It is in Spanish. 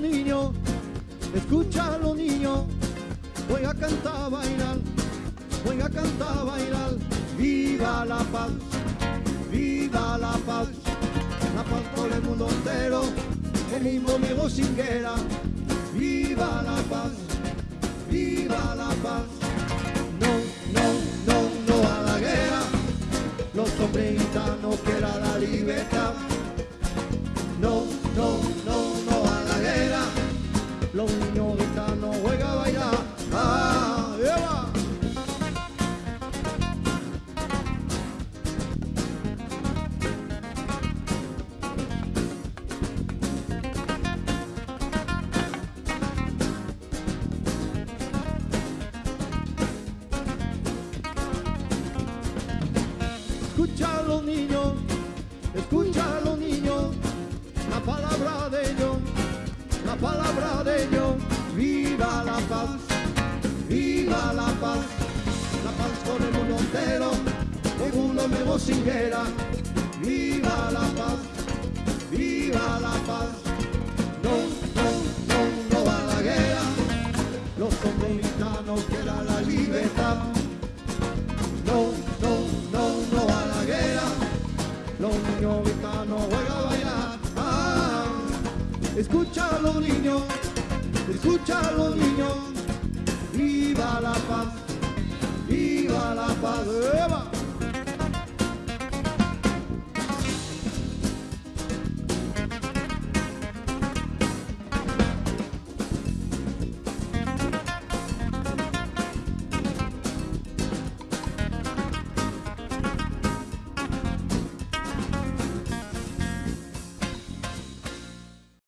Niños, escucha los niños, voy a cantar, bailar, voy a cantar, bailar. Viva la paz, viva la paz, la paz por el mundo entero, el mismo Diego Singuera. Viva la paz, viva la paz. No, no, no, no a la guerra. Los hombres gitanos quieren la libertad. Escucha a los niños, escucha los niños, la palabra de ellos, la palabra de ellos. Viva la paz, viva la paz, la paz con el mundo entero, según lo nuevo singuera. Viva la paz, viva la paz. No, no, no, no a la guerra, los hombres gitanos quieran la libertad. Los niños gitanos juegan a bailar. Ah, los niños, los niños.